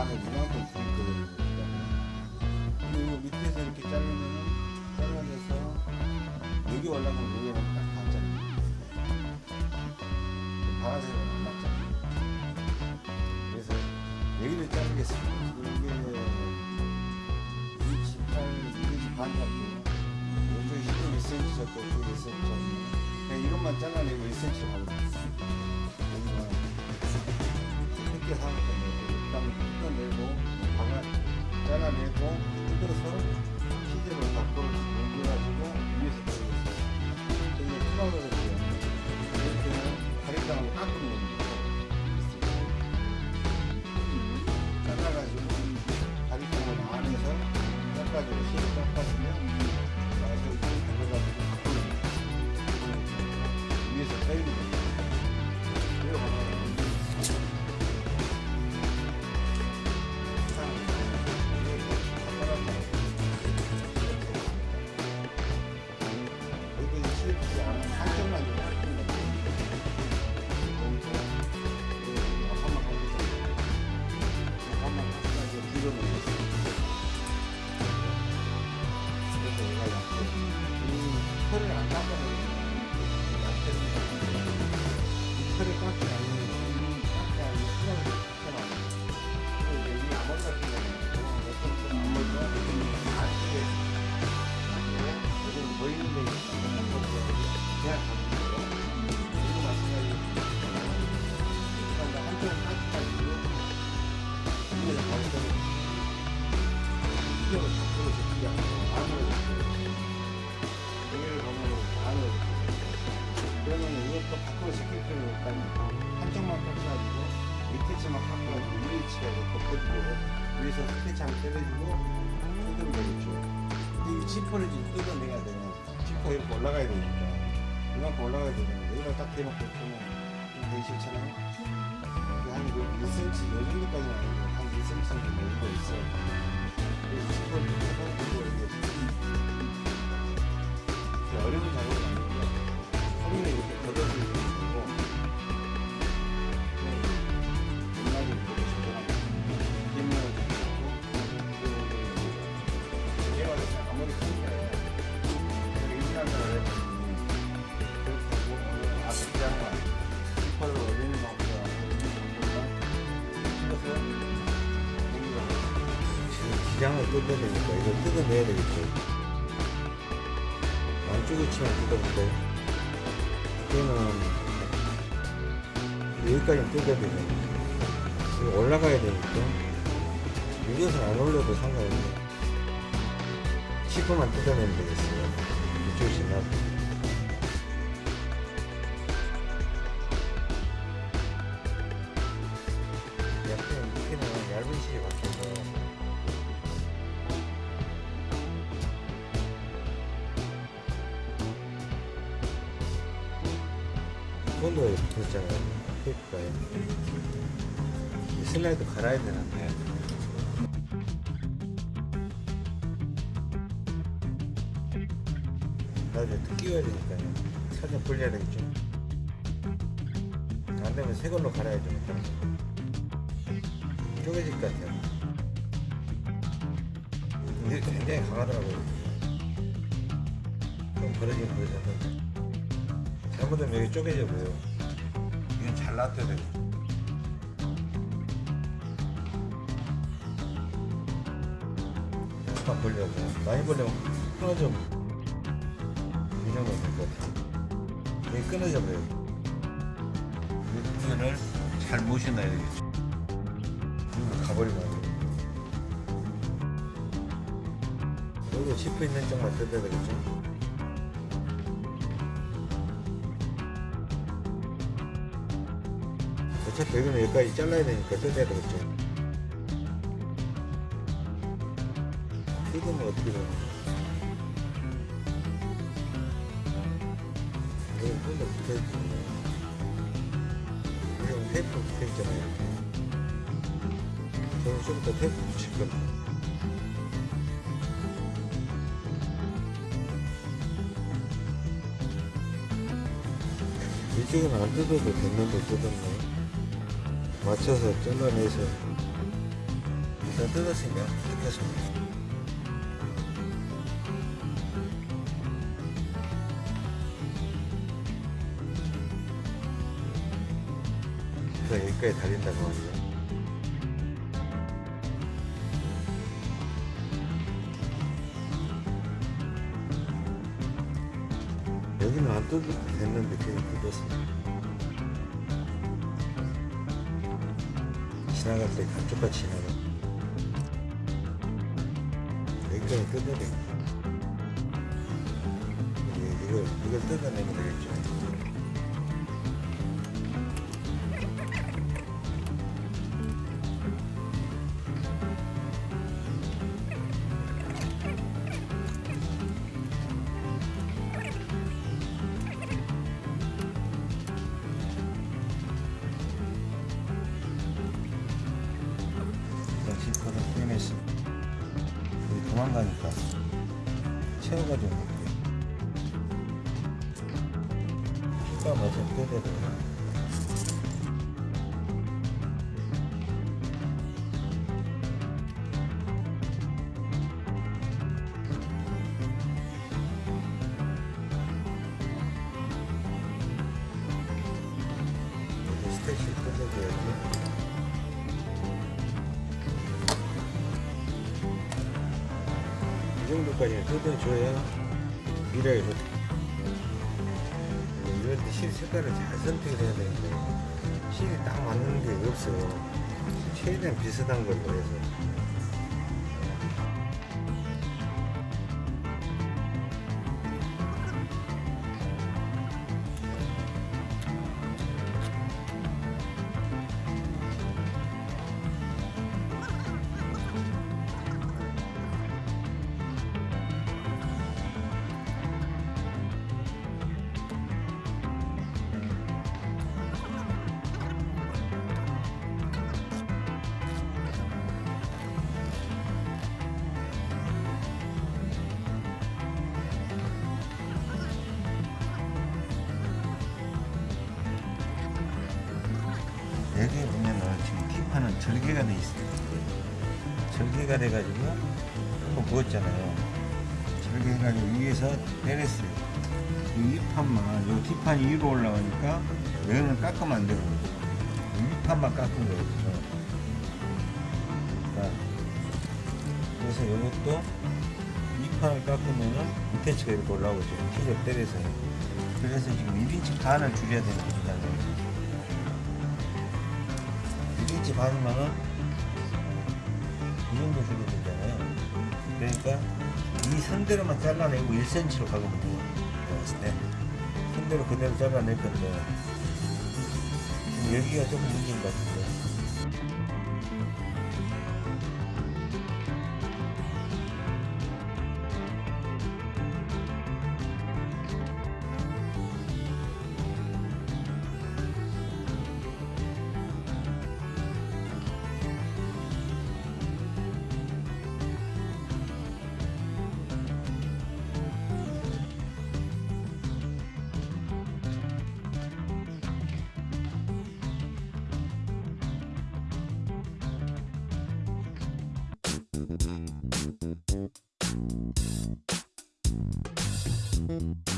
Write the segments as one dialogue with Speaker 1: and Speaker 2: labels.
Speaker 1: 반을 이만큼 주거든요. 깎는 겁 뜯어내니까 이걸 뜯어내야 되겠죠. 안쪽에 치면 뜯어본데. 이거는 여기까지 뜯어야 되잖아요 여기 올라가야 되니까. 여기서 안 올려도 상관없네. 치퍼만 뜯어내면 되겠어요. 이쪽이 지나고 테이프가에 이 슬라이드 갈아야 되는데 나중에 또 끼워야 되니까요. 살짝 불려야 되겠죠? 안 되면 새 걸로 갈아야죠. 쪼개질 것 같아요. 이게 굉장히 강하더라고요. 좀 버려지긴 버려졌는데. 잘못하면 여기 쪼개져 보여요 돼 약간 벌려고 많이 벌려면 끊어져. 이 정도 될것 같아요 여기 끊어져 버려요 이 부분을 잘 모셔놔야 되겠죠 그리고 가버리면 안 돼요 여기도 짚어 있는 쪽만 뜯어야 되겠죠 어차피 여기는 여기까지 잘라야 되니까 뜯어야 되겠죠 뜯으면 어떻게 되나? 여기 좀더 붙어있지 여기 테이프 붙어있잖아요. 저는 좀더 테이프 붙일 겁니다. 이쪽은 안 뜯어도 됐는데 뜯었네 맞춰서 잘라내서
Speaker 2: 더 뜯었으니까 뜯겠습니다. 그 여기까지 달린다고 말이죠. 여기는 안 뜯어도 됐는데 그냥. 지 감쪽같이 지나가. 여기까지. 이- 이걸, 이걸 뜯어내면 되겠죠. 스테이시 뜯어줘야지. 이 정도까지는 뜯어줘야 미라에 좋다. 이럴 때실 색깔을 잘 선택을 해야 되는데 실이 딱 맞는 게 없어요. 최대한 비슷한 걸로 해서. 절개가 돼 있어요. 절개가 돼가지고 한번 부었잖아요. 절개해가지고 위에서 내렸어요. 이 윗판만, 요 뒷판이 위로 올라가니까 여기는 깎으면 안 되고 윗판만 깎은 거예요. 그러니까 그래서 이것도 윗판을 깎으면은 밑에 치가 이렇게 올라오죠. 키를 때려서. 그래서 지금 1인치 반을 줄여야 되는 거잖 1인치 반이면은 이 정도 줄여야 되잖아요. 그러니까 이 선대로만 잘라내고 1cm로 박으면 돼요. 봤을 때. 선대로 그대로 잘라낼 건데 여기가 조금 문제인 것 같은데. Mm-hmm.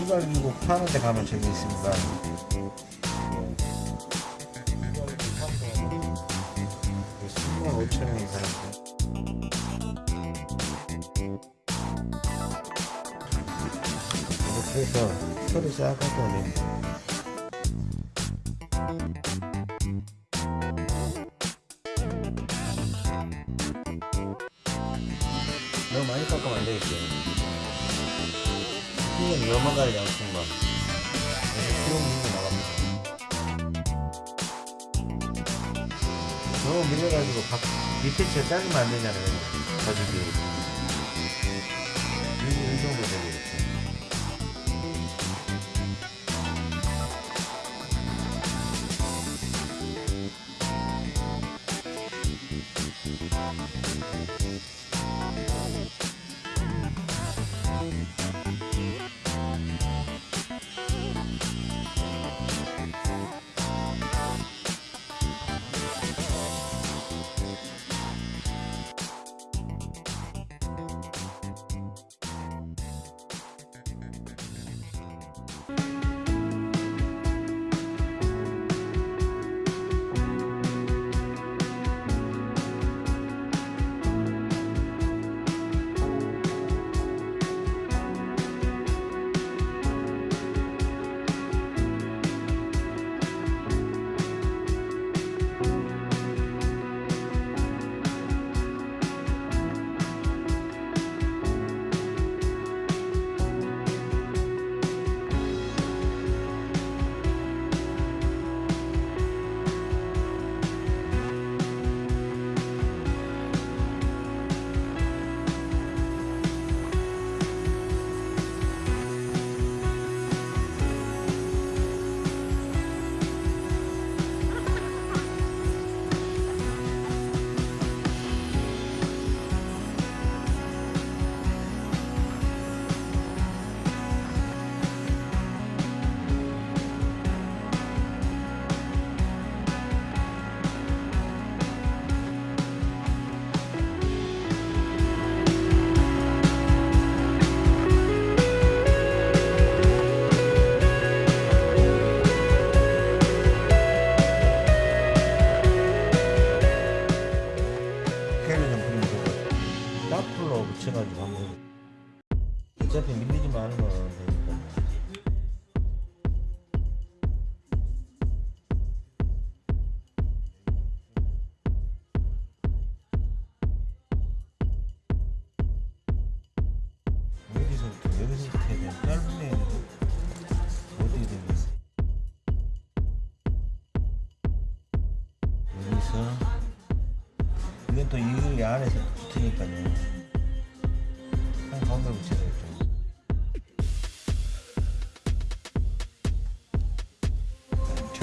Speaker 2: 해가지고 파는 데 가면 재미있습니다. 천원이 살았고 이렇게 해서 털을 싹 깎아내면 실제 재산이 만드잖아요 가족이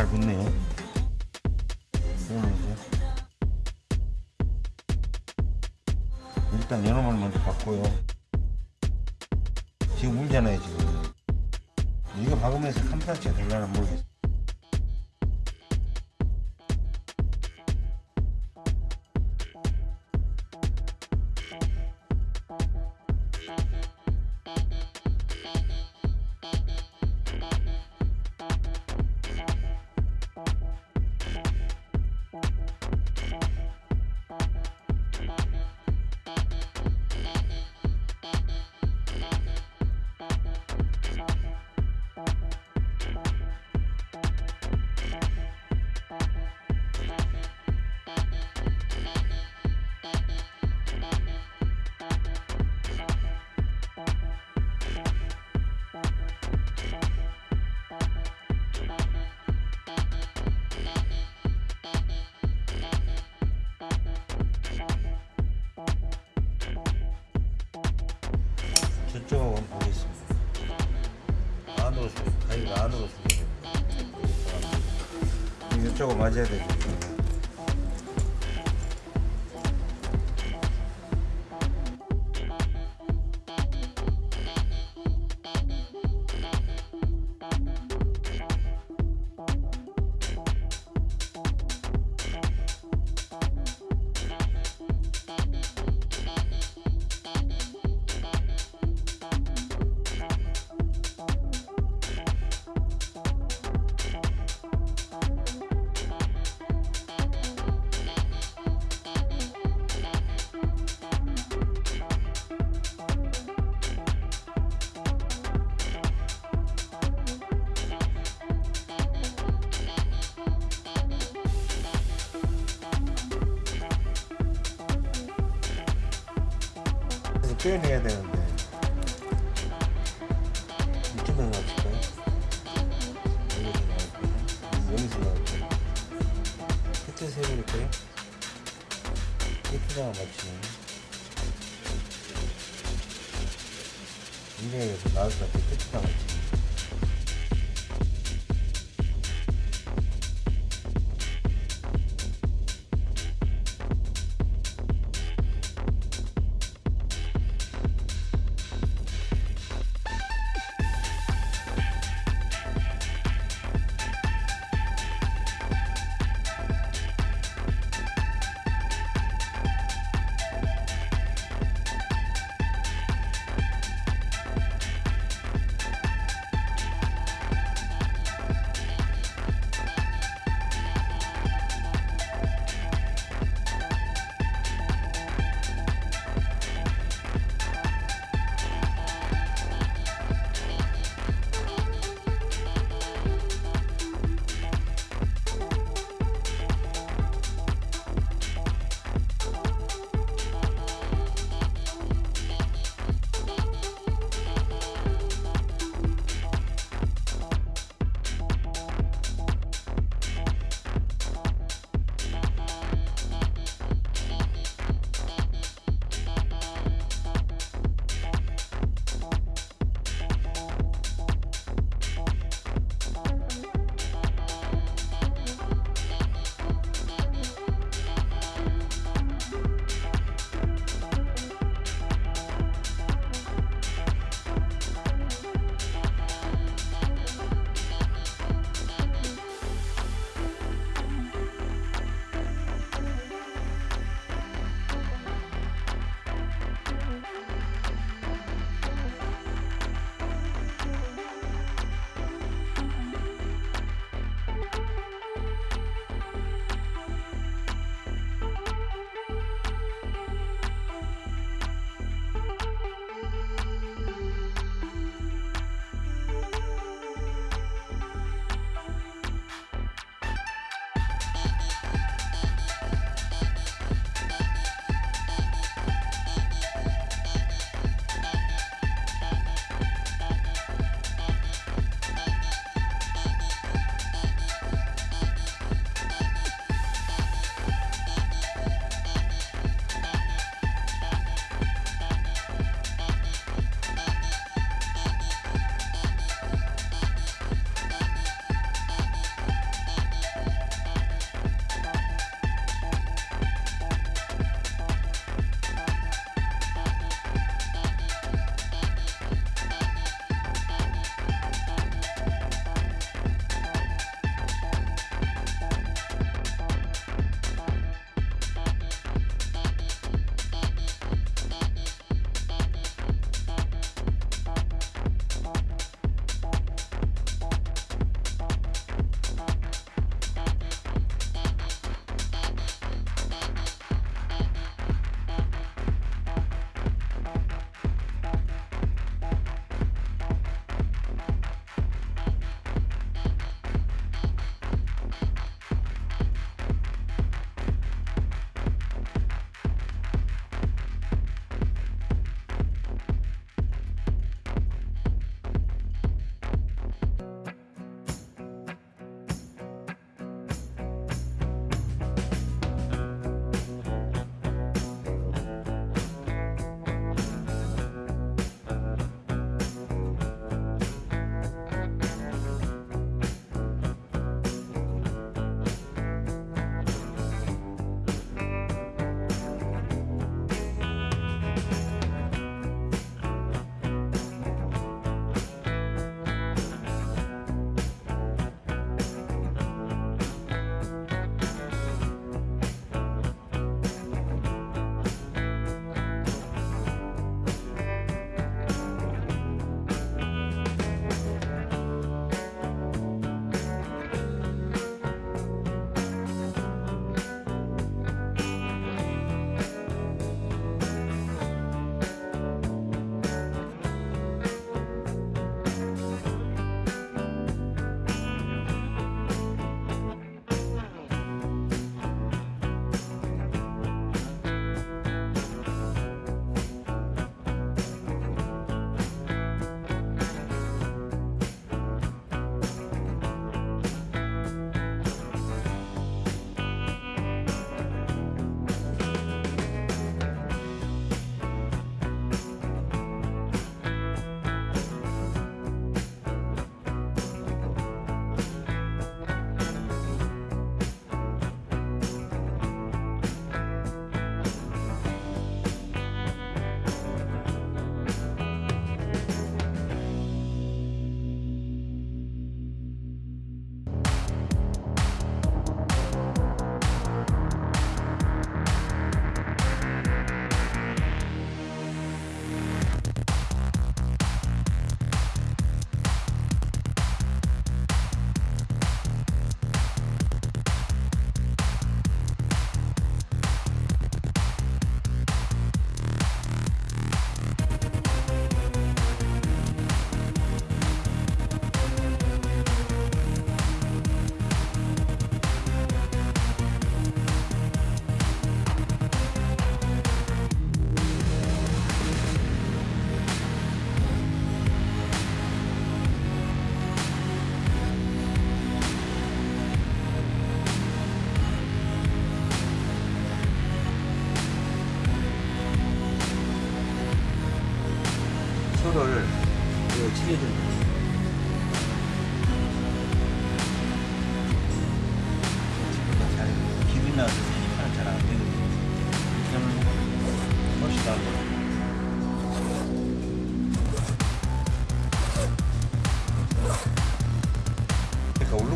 Speaker 2: 잘 붙네요 올려주세요 일단 요놈을 먼저 박고요. 지금 울잖아요 지금. 이거 박으면서 캄프라치가 될려나 모르겠어. 맞아야 되죠 빼내야 되는데 이쪽에서 나올까요? 여기서 나올까요? 여기서 나올까요? 끝에서 해버릴까요? 끝에다가 굉장히 여기서 나올 것 같아요 끝에다가 맞추면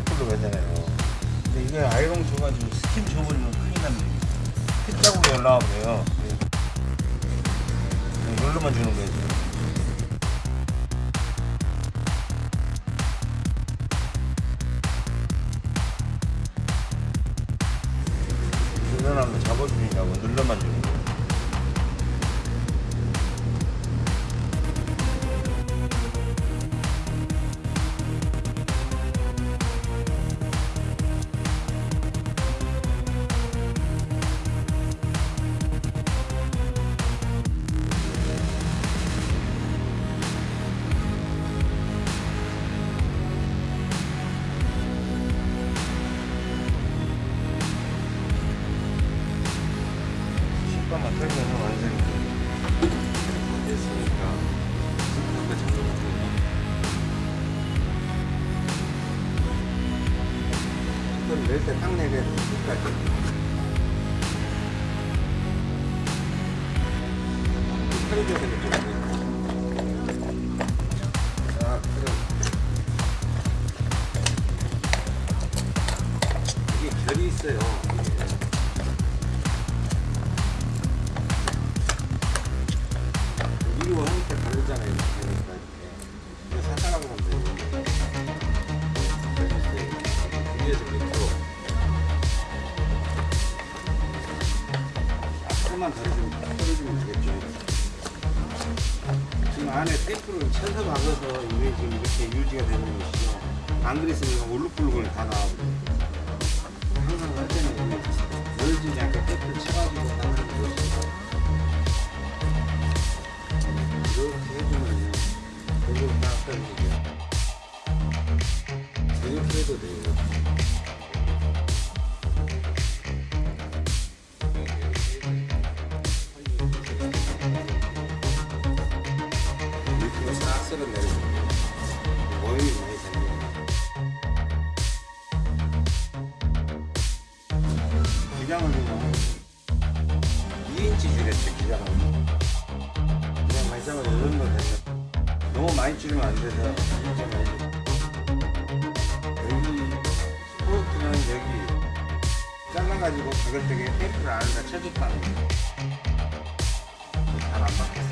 Speaker 2: 울룩불룩 하잖아요. 근데 이게 아이롱 줘가지고 스팀 줘버리면 큰일 납니다. 핏자국이 올라와 버려요. 이걸로만 주는 거예요. 다르면 떨어지면 되겠죠. 지금 안에 테이프를 쳐서 박아서 이게 지금 이렇게 유지가 되는 것이죠. 안 그랬으면 울룩불룩을 다 나와버려요. 항상 할 때는 늘어지지 않게 테이프를 쳐가지고 하는 것이 이렇게 해주면요. 이걸 다 떨어지게. 이렇게 해도 돼요. 너무 많이 줄이면 안 돼서 여기 스포트는 여기 잘라가지고 박을 때게 테이프를 안에다 쳐줬다는 거예요 잘안 박혔어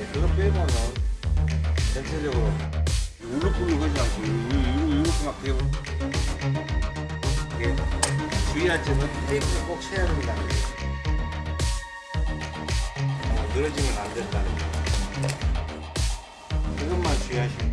Speaker 2: 예, 그거 빼고는 전체적으로 울룩불룩 하지 않고 이렇게 막 되고 이게 주의할 점은 테이프를 꼭 쳐야 된다는 거예요 어, 늘어지면 안 된다는 거. 그것만 주의하시면